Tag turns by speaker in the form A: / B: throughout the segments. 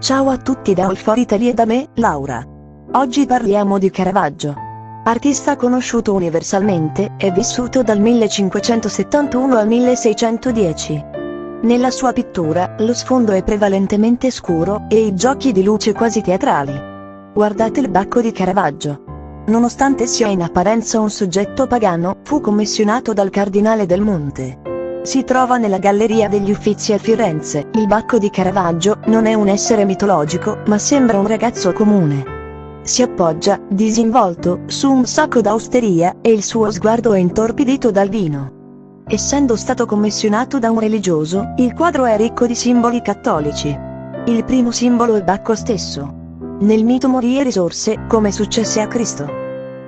A: Ciao a tutti da All for Italy e da me, Laura. Oggi parliamo di Caravaggio. Artista conosciuto universalmente, è vissuto dal 1571 al 1610. Nella sua pittura, lo sfondo è prevalentemente scuro, e i giochi di luce quasi teatrali. Guardate il bacco di Caravaggio. Nonostante sia in apparenza un soggetto pagano, fu commissionato dal Cardinale del Monte. Si trova nella Galleria degli Uffizi a Firenze. Il Bacco di Caravaggio non è un essere mitologico, ma sembra un ragazzo comune. Si appoggia, disinvolto, su un sacco d'austeria, e il suo sguardo è intorpidito dal vino. Essendo stato commissionato da un religioso, il quadro è ricco di simboli cattolici. Il primo simbolo è Bacco stesso. Nel mito morì e risorse, come successe a Cristo.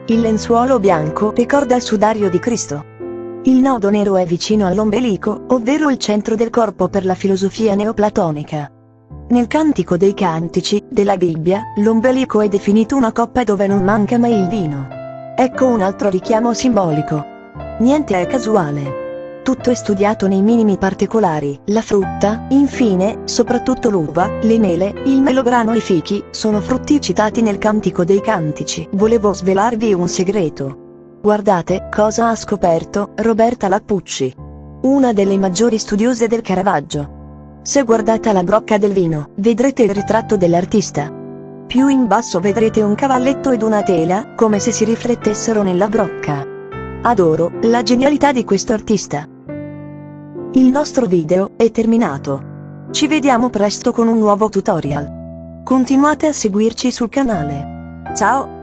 A: Il lenzuolo bianco ricorda il sudario di Cristo. Il nodo nero è vicino all'ombelico, ovvero il centro del corpo per la filosofia neoplatonica. Nel Cantico dei Cantici, della Bibbia, l'ombelico è definito una coppa dove non manca mai il vino. Ecco un altro richiamo simbolico. Niente è casuale. Tutto è studiato nei minimi particolari, la frutta, infine, soprattutto l'uva, le mele, il melograno e i fichi, sono frutti citati nel Cantico dei Cantici. Volevo svelarvi un segreto. Guardate cosa ha scoperto Roberta Lappucci, una delle maggiori studiose del Caravaggio. Se guardate la brocca del vino, vedrete il ritratto dell'artista. Più in basso vedrete un cavalletto ed una tela, come se si riflettessero nella brocca. Adoro la genialità di questo artista. Il nostro video è terminato. Ci vediamo presto con un nuovo tutorial. Continuate a seguirci sul canale. Ciao!